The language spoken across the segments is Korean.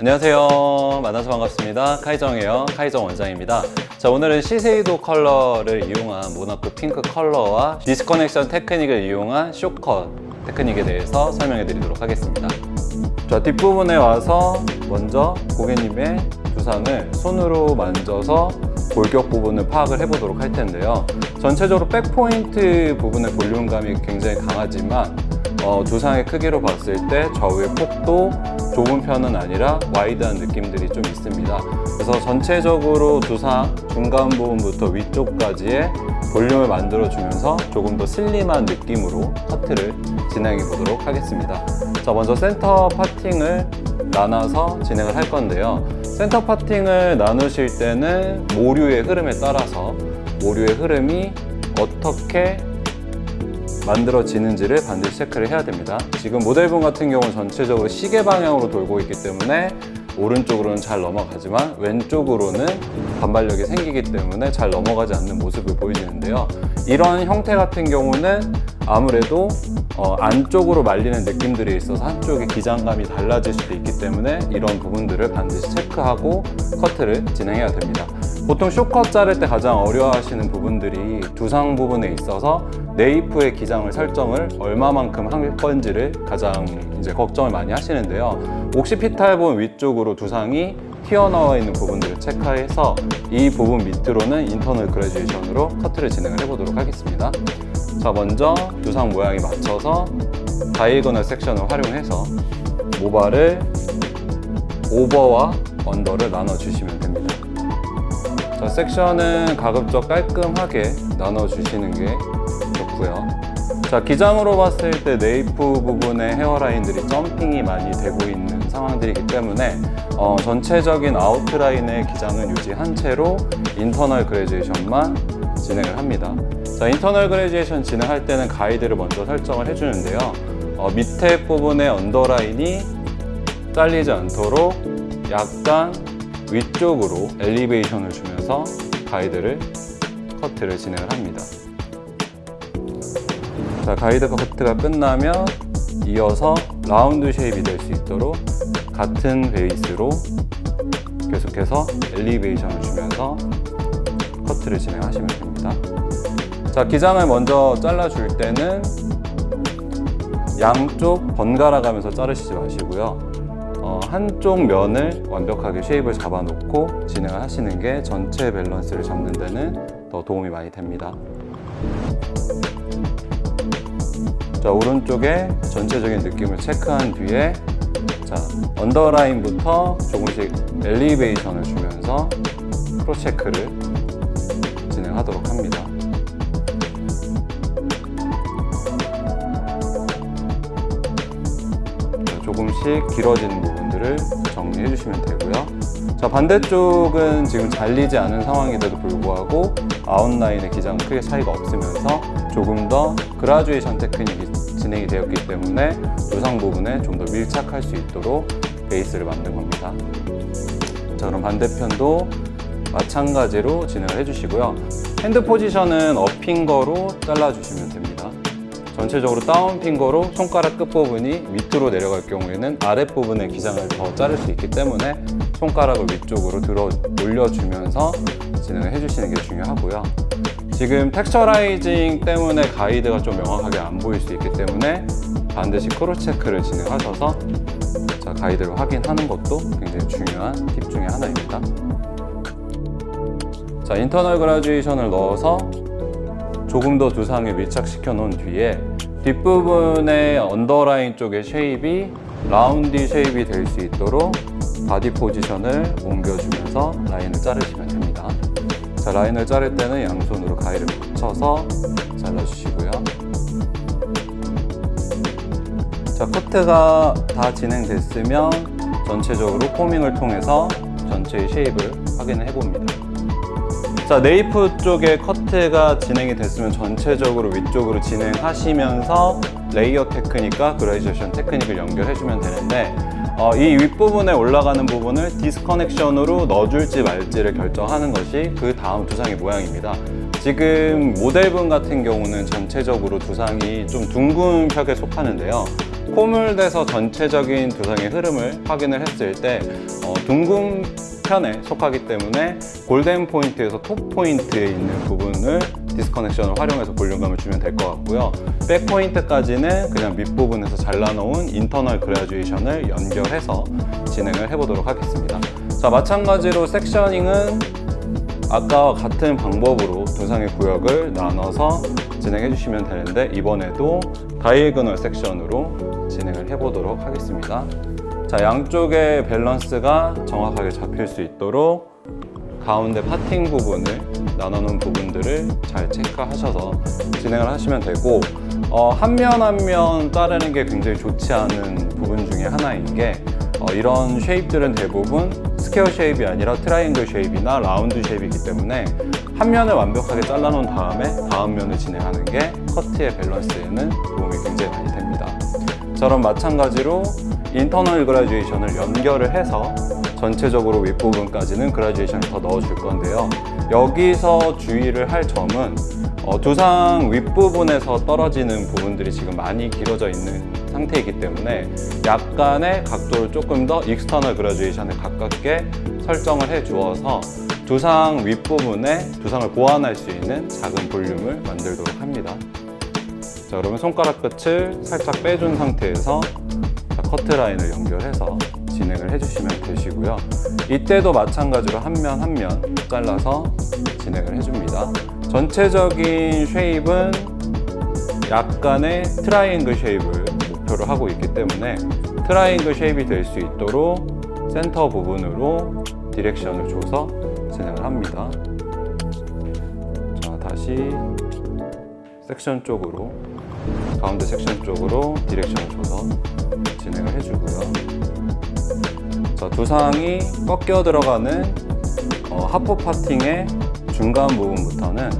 안녕하세요. 만나서 반갑습니다. 카이정이에요. 카이정 원장입니다. 자 오늘은 시세이도 컬러를 이용한 모나코 핑크 컬러와 disconnection 테크닉을 이용한 short cut 테크닉에 대해서 설명해 드리도록 하겠습니다. 자 뒷부분에 와서 먼저 고객님의 두상을 손으로 만져서 골격 부분을 파악을 해보도록 할 텐데요. 전체적으로 back point 부분의 볼륨감이 굉장히 강하지만 어, 두상의 크기로 봤을 때 좌우의 폭도 좁은 편은 아니라 wide한 느낌들이 좀 있습니다. 그래서 전체적으로 두상 중간 부분부터 위쪽까지의 볼륨을 만들어 주면서 조금 더 slim한 느낌으로 커트를 진행해 보도록 하겠습니다. 자 먼저 center parting을 나눠서 진행을 할 건데요. center parting을 나누실 때는 모류의 흐름에 따라서 모류의 흐름이 어떻게 만들어지는지를 반드시 체크를 해야 됩니다. 지금 모델분 같은 경우는 전체적으로 시계 방향으로 돌고 있기 때문에 오른쪽으로는 잘 넘어가지만 왼쪽으로는 반발력이 생기기 때문에 잘 넘어가지 않는 모습을 보여지는데요. 이런 형태 같은 경우는 아무래도 어, 안쪽으로 말리는 느낌들이 있어서 한쪽의 기장감이 달라질 수도 있기 때문에 이런 부분들을 반드시 체크하고 커트를 진행해야 됩니다 보통 쇼컷 자를 때 가장 어려워하시는 부분들이 두상 부분에 있어서 네이프의 기장을 설정을 얼마만큼 할 건지를 가장 이제 걱정을 많이 하시는데요. 옥시피탈 부분 위쪽으로 두상이 튀어나와 있는 부분들을 체크해서 이 부분 밑으로는 인터널 그래주에이션으로 커트를 진행을 해보도록 하겠습니다. 자 먼저 두상 모양에 맞춰서 다이거널 섹션을 활용해서 모발을 over와 under를 나눠주시면 됩니다 자, section은 가급적 깔끔하게 나눠주시는 게 좋고요. 자, 기장으로 봤을 때 nape 부분의 hairline들이 jumping이 많이 되고 있는 상황들이기 때문에 어, 전체적인 outline의 기장은 유지한 채로 internal graduation만 진행을 합니다. 자, internal graduation 진행할 때는 가이드를 먼저 설정을 해주는데요. 어, 밑에 부분의 under line이 잘리지 않도록 약간 위쪽으로 elevation을 주면서 가이드를 커트를 진행을 합니다. 자 가이드 커트가 끝나면 이어서 round shape이 될 수 있도록 같은 베이스로 계속해서 elevation을 주면서 커트를 진행하시면 됩니다. 자 기장을 먼저 잘라줄 때는 양쪽 번갈아 가면서 자르시지 마시고요. 어, 한쪽 면을 완벽하게 쉐입을 잡아놓고 진행을 하시는 게 전체 밸런스를 잡는 데는 더 도움이 많이 됩니다. 자 오른쪽에 전체적인 느낌을 체크한 뒤에 자 언더라인부터 조금씩 엘리베이션을 주면서 cross check를 진행하도록 합니다. 자, 조금씩 길어지는 부분들을 정리해 주시면 되고요. 자 반대쪽은 지금 잘리지 않은 상황인데도 불구하고 outline의 기장은 크게 차이가 없으면서 조금 더 graduation 테크닉이 진행이 되었기 때문에 두상 부분에 좀 더 밀착할 수 있도록 베이스를 만든 겁니다. 자 그럼 반대편도 마찬가지로 진행을 해주시고요. hand position은 up finger로 잘라주시면 됩니다 전체적으로 down finger로 손가락 끝부분이 밑으로 내려갈 경우에는 아랫부분의 기장을 더 자를 수 있기 때문에 손가락을 위쪽으로 들어 올려주면서 진행을 해주시는 게 중요하고요. 지금 texturizing 때문에 가이드가 좀 명확하게 안 보일 수 있기 때문에 반드시 cross check를 진행하셔서 자, 가이드를 확인하는 것도 굉장히 중요한 팁 중에 하나입니다. 자 internal graduation을 넣어서 조금 더 두상에 밀착시켜 놓은 뒤에 뒷부분의 underline 쪽의 shape이 round shape이 될 수 있도록 body position을 옮겨주면서 라인을 자르시면 됩니다. 자, 라인을 자를 때는 양손으로 가위를 붙여서 잘라주시고요. 자, 커트가 다 진행됐으면 전체적으로 combing을 통해서 전체의 shape을 확인을 해봅니다 자, nape 쪽에 커트가 진행이 됐으면 전체적으로 위쪽으로 진행하시면서 layer 테크닉과 graduation 테크닉을 연결해주면 되는데 어, 이 윗부분에 올라가는 부분을 disconnection으로 넣어줄지 말지를 결정하는 것이 그 다음 두상의 모양입니다 지금 모델분 같은 경우는 전체적으로 두상이 좀 둥근 편에 속하는데요. 코물돼서 전체적인 두상의 흐름을 확인을 했을 때 어, 둥근 편에 속하기 때문에 golden point에서 top point에 있는 부분을 disconnection을 활용해서 볼륨감을 주면 될 것 같고요. back point까지는 그냥 밑부분에서 잘라놓은 internal graduation을 연결해서 진행을 해보도록 하겠습니다. 자, 마찬가지로 섹셔닝은 아까와 같은 방법으로 두상의 구역을 나눠서 진행해 주시면 되는데 이번에도 다이애그널 섹션으로 진행을 해보도록 하겠습니다. 자, 양쪽의 밸런스가 정확하게 잡힐 수 있도록 가운데 파팅 부분을 나눠놓은 부분들을 잘 체크하셔서 진행을 하시면 되고 어, 한면 한 면 자르는 게 굉장히 좋지 않은 부분 중에 하나인 게 어, 이런 shape들은 대부분 square shape이 아니라 triangle shape이나 round shape이기 때문에 한 면을 완벽하게 잘라놓은 다음에 다음 면을 진행하는 게 커트의 밸런스에는 도움이 굉장히 많이 됩니다. 자, 마찬가지로 internal graduation을 연결을 해서 전체적으로 윗부분까지는 graduation을 더 넣어줄 건데요. 여기서 주의를 할 점은 어, 두상 윗부분에서 떨어지는 부분들이 지금 많이 길어져 있는 상태이기 때문에 약간의 각도를 조금 더 external graduation에 가깝게 설정을 해 주어서 두상 윗부분에 두상을 보완할 수 있는 작은 볼륨을 만들도록 합니다. 자, 그러면 손가락 끝을 살짝 빼준 상태에서 자, 커트라인을 연결해서 진행을 해주시면 되시고요. 이때도 마찬가지로 한 면 한 면 잘라서 진행을 해줍니다. 전체적인 shape은 약간의 triangle shape을 목표로 하고 있기 때문에 triangle shape이 될 수 있도록 센터 부분으로 direction을 줘서 진행을 합니다. 자, 다시 섹션 쪽으로 가운데 섹션 쪽으로 direction을 줘서 진행을 해주고요. 자, 두상이 꺾여 들어가는 어, half parting의 중간 부분부터는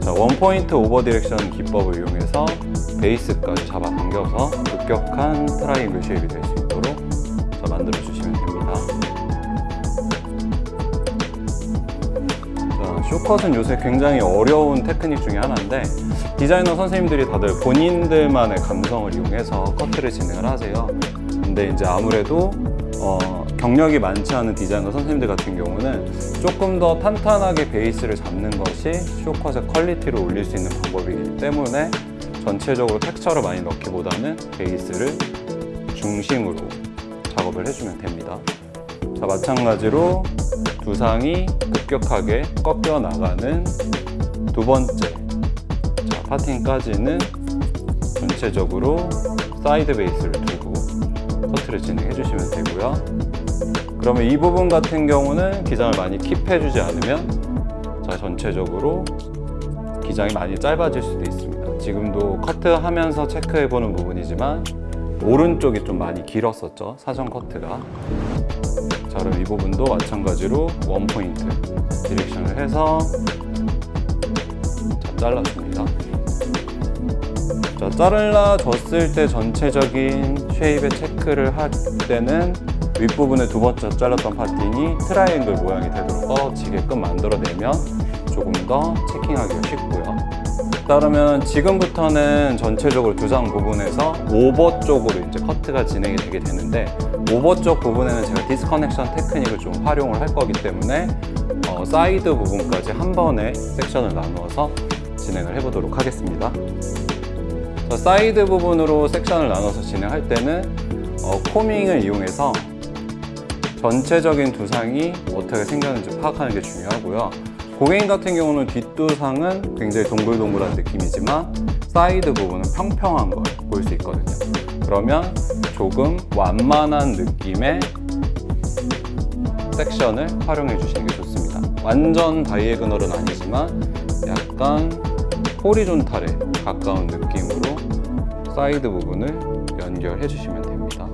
자, one point over direction 기법을 이용해서 베이스까지 잡아당겨서 급격한 triangle shape이 될 수 있도록 자, 만들어 주시면 됩니다. 자, 쇼컷은 요새 굉장히 어려운 테크닉 중에 하나인데 디자이너 선생님들이 다들 본인들만의 감성을 이용해서 커트를 진행을 하세요. 근데 이제 아무래도 어, 경력이 많지 않은 디자이너 선생님들 같은 경우는 조금 더 탄탄하게 베이스를 잡는 것이 쇼컷의 퀄리티를 올릴 수 있는 방법이기 때문에 전체적으로 텍스처를 많이 넣기보다는 베이스를 중심으로 작업을 해주면 됩니다. 자, 마찬가지로 두상이 급격하게 꺾여 나가는 두 번째 자, parting까지는 전체적으로 사이드 베이스를 커트를 진행해 주시면 되고요. 그러면 이 부분 같은 경우는 기장을 많이 keep해 주지 않으면 자, 전체적으로 기장이 많이 짧아질 수도 있습니다. 지금도 커트하면서 체크해 보는 부분이지만 오른쪽이 좀 많이 길었었죠. 사전 커트가. 자, 그럼 이 부분도 마찬가지로 one point direction을 해서 자, 잘라줍니다. 자, 잘라줬을 때 전체적인 shape의 체크를 할 때는 윗부분에 두 번째 잘랐던 parting이 triangle 모양이 되도록 떨어지게끔 만들어내면 조금 더 checking하기가 쉽고요. 자, 그러면 지금부터는 전체적으로 두상 부분에서 over 쪽으로 이제 커트가 진행이 되게 되는데 over 쪽 부분에는 제가 disconnection 테크닉을 좀 활용을 할 거기 때문에 어, 사이드 부분까지 한 번에 섹션을 나누어서 진행을 해보도록 하겠습니다. 자, 사이드 부분으로 섹션을 나눠서 진행할 때는 어, combing을 이용해서 전체적인 두상이 어떻게 생겼는지 파악하는 게 중요하고요. 고객님 같은 경우는 뒷두상은 굉장히 동글동글한 느낌이지만 사이드 부분은 평평한 걸 볼 수 있거든요. 그러면 조금 완만한 느낌의 섹션을 활용해 주시는 게 좋습니다. 완전 diagonal은 아니지만 약간 horizontal에 가까운 느낌으로 사이드 부분을 연결해 주시면 됩니다.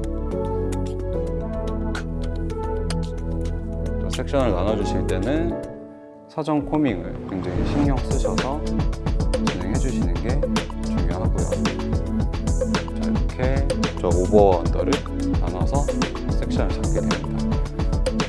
또 섹션을 나눠 주실 때는 사전 combing을 굉장히 신경 쓰셔서 진행해 주시는 게 중요하고요. 자, 이렇게 저 over under를 나눠서 section을 잡게 됩니다.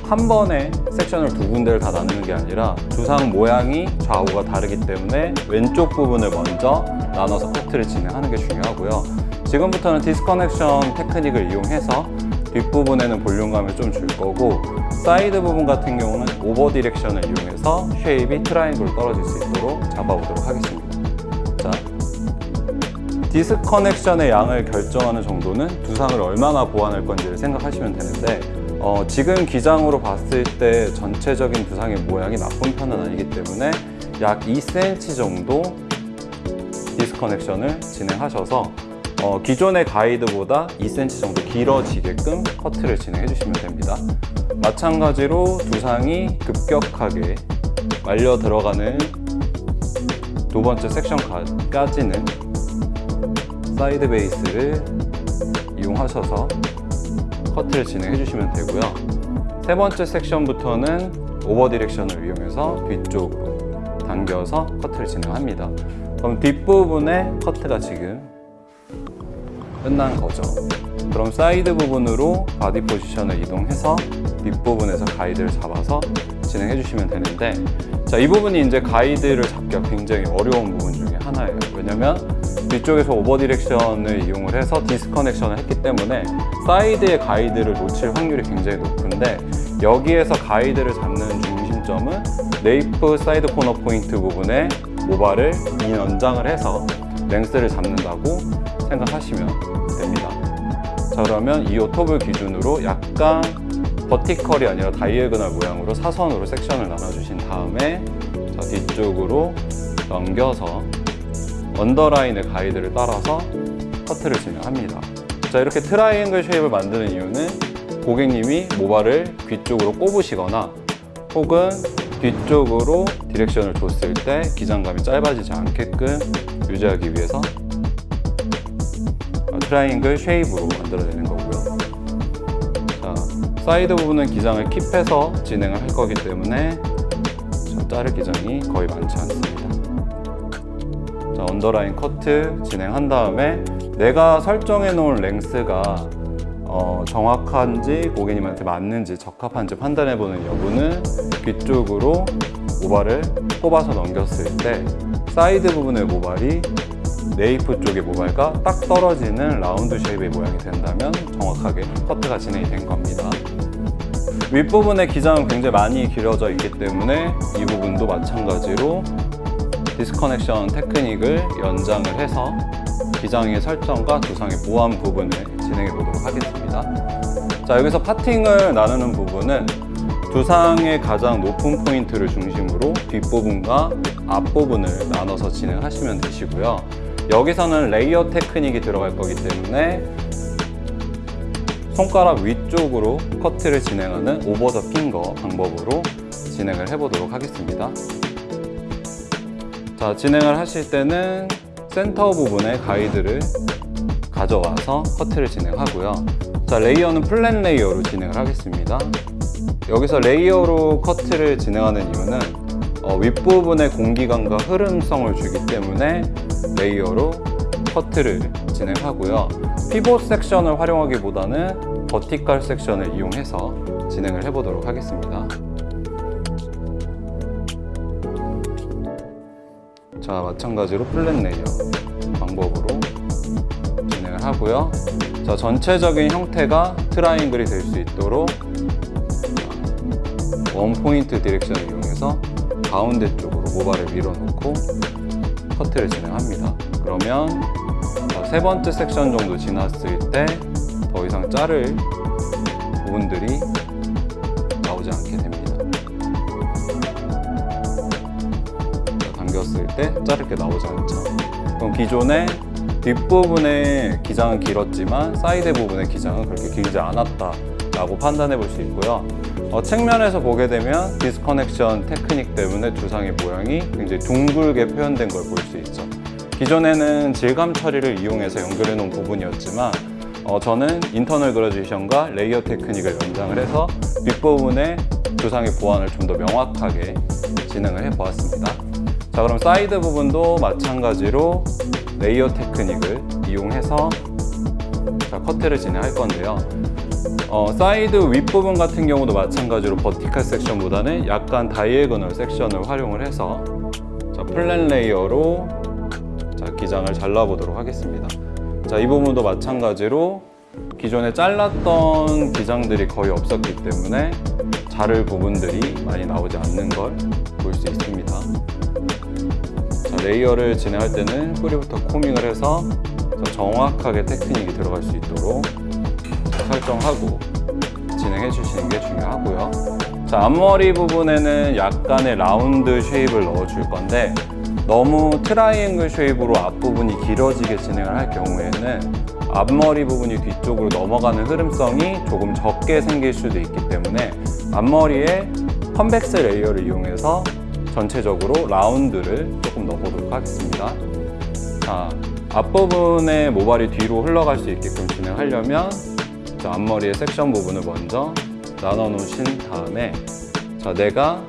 한 번에 섹션을 두 군데를 다 나누는 게 아니라 두상 모양이 좌우가 다르기 때문에 왼쪽 부분을 먼저 나눠서 커트를 진행하는 게 중요하고요. 지금부터는 disconnection 테크닉을 이용해서 뒷부분에는 볼륨감을 좀 줄 거고 사이드 부분 같은 경우는 over direction을 이용해서 shape이 triangle로 떨어질 수 있도록 잡아보도록 하겠습니다. 자, disconnection의 양을 결정하는 정도는 두상을 얼마나 보완할 건지를 생각하시면 되는데 어, 지금 기장으로 봤을 때 전체적인 두상의 모양이 나쁜 편은 아니기 때문에 약 2cm 정도 disconnection을 진행하셔서 어, 기존의 가이드보다 2cm 정도 길어지게끔 커트를 진행해 주시면 됩니다. 마찬가지로 두상이 급격하게 말려 들어가는 두 번째 section까지는 side base를 이용하셔서 커트를 진행해 주시면 되고요. 세 번째 section부터는 over direction을 이용해서 뒤쪽으로 당겨서 커트를 진행합니다. 그럼 뒷부분의 커트가 지금 끝난 거죠. 그럼 사이드 부분으로 body position을 이동해서 뒷부분에서 가이드를 잡아서 진행해 주시면 되는데 자, 이 부분이 이제 가이드를 잡기가 굉장히 어려운 부분 중에 하나예요. 왜냐면 뒤쪽에서 over direction을 이용을 해서 disconnection을 했기 때문에 사이드의 가이드를 놓칠 확률이 굉장히 높은데 여기에서 가이드를 잡는 중심점은 nape side corner point 부분에 모발을 긴 연장을 해서 length를 잡는다고 생각하시면 됩니다. 자 그러면 ear top을 기준으로 약간 vertical이 아니라 diagonal 모양으로 사선으로 section을 나눠주신 다음에 자, 뒤쪽으로 넘겨서 underline의 가이드를 따라서 커트를 진행합니다. 자 이렇게 triangle shape을 만드는 이유는 고객님이 모발을 귀 쪽으로 꼽으시거나 혹은 뒤쪽으로 direction을 줬을 때 기장감이 짧아지지 않게끔 유지하기 위해서 triangle shape으로 만들어내는 거고요. 자, 사이드 부분은 기장을 keep해서 진행을 할 거기 때문에 자, 자를 기장이 거의 많지 않습니다. 자, underline 커트 진행한 다음에 내가 설정해 놓은 length가 어, 정확한지 고객님한테 맞는지 적합한지 판단해 보는 여부는 뒤쪽으로 모발을 뽑아서 넘겼을 때 사이드 부분의 모발이 nape 쪽의 모발과 딱 떨어지는 round shape의 모양이 된다면 정확하게 커트가 진행이 된 겁니다. 윗부분의 기장은 굉장히 많이 길어져 있기 때문에 이 부분도 마찬가지로 disconnection 테크닉을 연장을 해서 기장의 설정과 두상의 보완 부분을 진행해 보도록 하겠습니다. 자, 여기서 parting을 나누는 부분은 두상의 가장 높은 포인트를 중심으로 뒷부분과 앞부분을 나눠서 진행하시면 되시고요. 여기서는 layer 테크닉이 들어갈 거기 때문에 손가락 위쪽으로 커트를 진행하는 over the finger 방법으로 진행을 해보도록 하겠습니다. 자, 진행을 하실 때는 센터 부분에 가이드를 가져와서 커트를 진행하고요. 자, layer는 flat layer로 진행을 하겠습니다. 여기서 layer로 커트를 진행하는 이유는 어, 윗부분에 공기감과 흐름성을 주기 때문에 layer로 커트를 진행하고요. pivot section을 활용하기보다는 vertical section을 이용해서 진행을 해보도록 하겠습니다. 자, 마찬가지로 flat layer 방법으로 하고요. 자, 전체적인 형태가 triangle이 될 수 있도록 one point direction을 이용해서 가운데 쪽으로 모발을 밀어놓고 커트를 진행합니다. 그러면 세 번째 섹션 정도 지났을 때 더 이상 자를 부분들이 나오지 않게 됩니다. 당겼을 때 자를 게 나오지 않죠. 그럼 기존의 뒷부분의 기장은 길었지만 사이드 부분의 기장은 그렇게 길지 않았다 라고 판단해 볼 수 있고요. 어, 측면에서 보게 되면 disconnection 테크닉 때문에 두상의 모양이 굉장히 둥글게 표현된 걸 볼 수 있죠. 기존에는 질감 처리를 이용해서 연결해 놓은 부분이었지만 어, 저는 internal graduation과 layer 테크닉을 연장을 해서 윗부분의 두상의 보완을 좀 더 명확하게 진행을 해 보았습니다. 자 그럼 사이드 부분도 마찬가지로 layer 테크닉을 이용해서 자, 커트를 진행할 건데요. 어, 사이드 윗부분 같은 경우도 마찬가지로 버티칼 섹션보다는 약간 diagonal section을 활용을 해서 자, flat layer로 자, 기장을 잘라보도록 하겠습니다. 자, 이 부분도 마찬가지로 기존에 잘랐던 기장들이 거의 없었기 때문에 자를 부분들이 많이 나오지 않는 걸 볼 수 있습니다. 자, layer를 진행할 때는 뿌리부터 combing을 해서 자, 정확하게 테크닉이 들어갈 수 있도록 자, 설정하고 진행해 주시는 게 중요하고요. 자, 앞머리 부분에는 약간의 round shape을 넣어 줄 건데 너무 triangle shape으로 앞부분이 길어지게 진행을 할 경우에는 앞머리 부분이 뒤쪽으로 넘어가는 흐름성이 조금 적게 생길 수도 있기 때문에 앞머리에 convex layer를 이용해서 전체적으로 round를 조금 넣어보도록 하겠습니다. 자, 앞부분의 모발이 뒤로 흘러갈 수 있게끔 진행하려면 자, 앞머리의 섹션 부분을 먼저 나눠 놓으신 다음에 자, 내가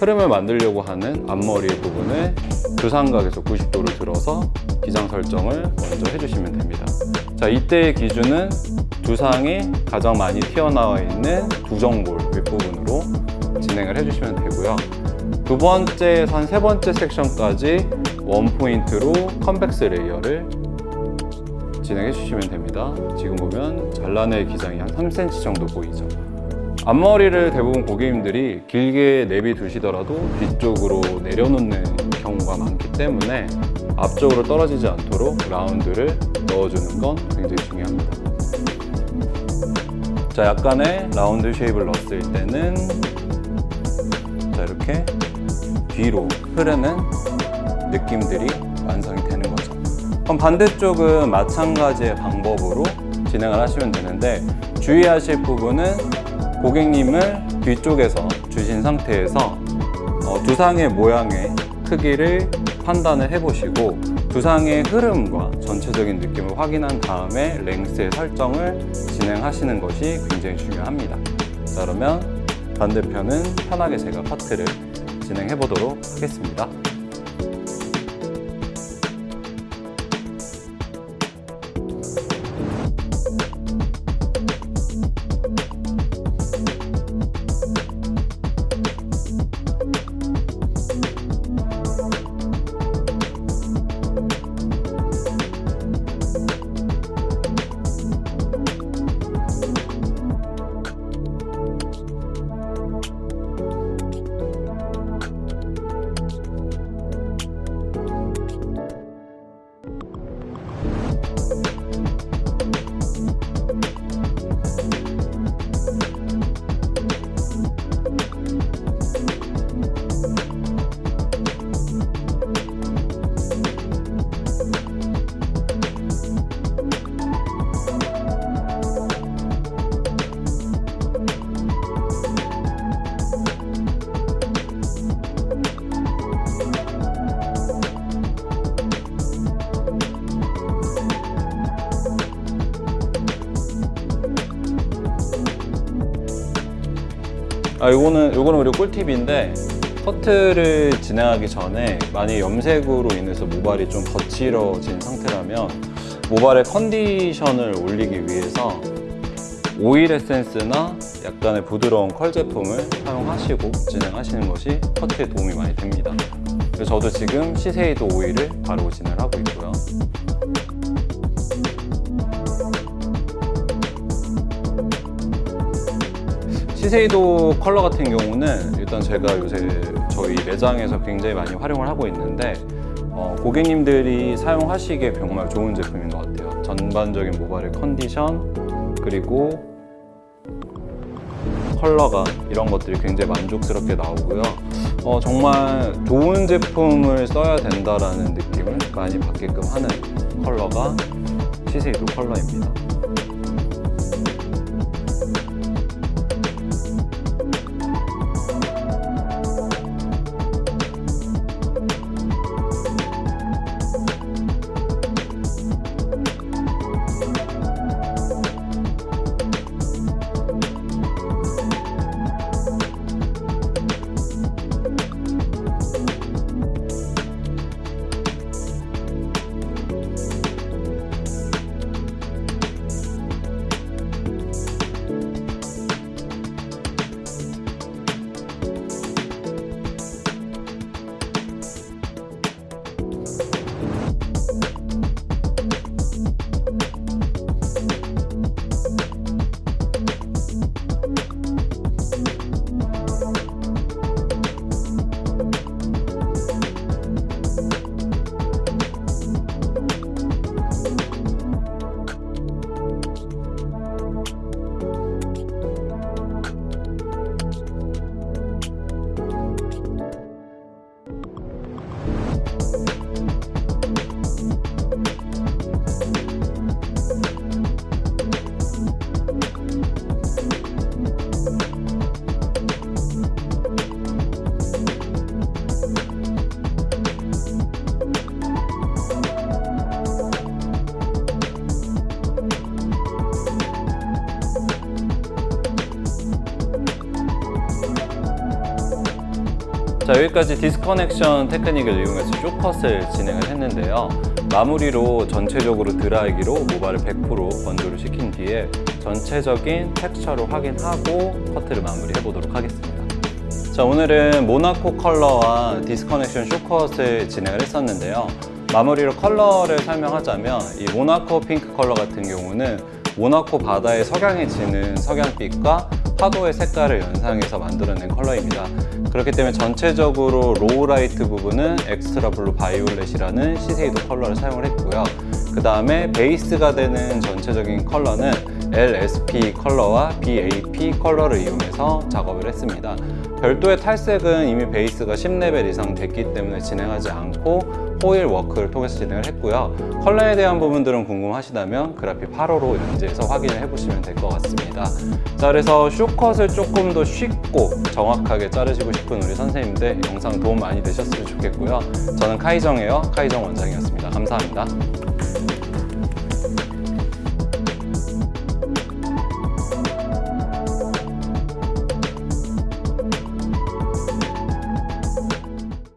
흐름을 만들려고 하는 앞머리 부분을 두상각에서 90도를 들어서 기장 설정을 먼저 해주시면 됩니다. 자, 이때의 기준은 두상이 가장 많이 튀어나와 있는 두정골 윗부분으로 진행을 해주시면 되고요. 두 번째에서 한 세 번째 섹션까지 one point로 convex layer를 진행해 주시면 됩니다. 지금 보면 잘라낼 기장이 한 3cm 정도 보이죠. 앞머리를 대부분 고객님들이 길게 내비두시더라도 뒤쪽으로 내려놓는 경우가 많기 때문에 앞쪽으로 떨어지지 않도록 라운드를 넣어주는 건 굉장히 중요합니다. 자, 약간의 라운드 쉐입을 넣었을 때는 자, 이렇게 뒤로 흐르는 느낌들이 완성이 되는 거죠. 그럼 반대쪽은 마찬가지의 방법으로 진행을 하시면 되는데 주의하실 부분은 고객님을 뒤쪽에서 주신 상태에서 어, 두상의 모양의 크기를 판단을 해보시고 두상의 흐름과 전체적인 느낌을 확인한 다음에 랭스의 설정을 진행하시는 것이 굉장히 중요합니다. 자, 그러면 반대편은 편하게 제가 파트를 진행해 보도록 하겠습니다. 아, 요거는 요거는 그리고 꿀팁인데 커트를 진행하기 전에 만약 염색으로 인해서 모발이 좀 거칠어진 상태라면 모발의 컨디션을 올리기 위해서 오일 에센스나 약간의 부드러운 컬 제품을 사용하시고 진행하시는 것이 커트에 도움이 많이 됩니다. 그래서 저도 지금 시세이도 오일을 바르고 진행을 하고 있고요. 시세이도 컬러 같은 경우는 일단 제가 요새 저희 매장에서 굉장히 많이 활용을 하고 있는데 어, 고객님들이 사용하시기에 정말 좋은 제품인 것 같아요. 전반적인 모발의 컨디션 그리고 컬러가 이런 것들이 굉장히 만족스럽게 나오고요. 어, 정말 좋은 제품을 써야 된다라는 느낌을 많이 받게끔 하는 컬러가 시세이도 컬러입니다. 자 여기까지 disconnection technique을 이용해서 쇼컷을 진행을 했는데요. 마무리로 전체적으로 드라이기로 모발을 100% 건조를 시킨 뒤에 전체적인 텍스처를 확인하고 커트를 마무리해 보도록 하겠습니다. 자 오늘은 모나코 컬러와 disconnection short cut을 진행을 했었는데요. 마무리로 컬러를 설명하자면 이 모나코 핑크 컬러 같은 경우는 모나코 바다의 석양이 지는 석양빛과 파도의 색깔을 연상해서 만들어낸 컬러입니다. 그렇기 때문에 전체적으로 lowlight 부분은 extra blue violet이라는 시세이도 컬러를 사용을 했고요. 그 다음에 베이스가 되는 전체적인 컬러는 LSP 컬러와 BAP 컬러를 이용해서 작업을 했습니다. 별도의 탈색은 이미 베이스가 10레벨 이상 됐기 때문에 진행하지 않고 foil work를 통해서 진행을 했고요. 컬러에 대한 부분들은 궁금하시다면 그래픽 8호로 연재해서 확인을 해보시면 될 것 같습니다. 자, 그래서 쇼컷을 조금 더 쉽고 정확하게 자르시고 싶은 우리 선생님들 영상 도움 많이 되셨으면 좋겠고요. 저는 카이정에요. 카이정 원장이었습니다. 감사합니다.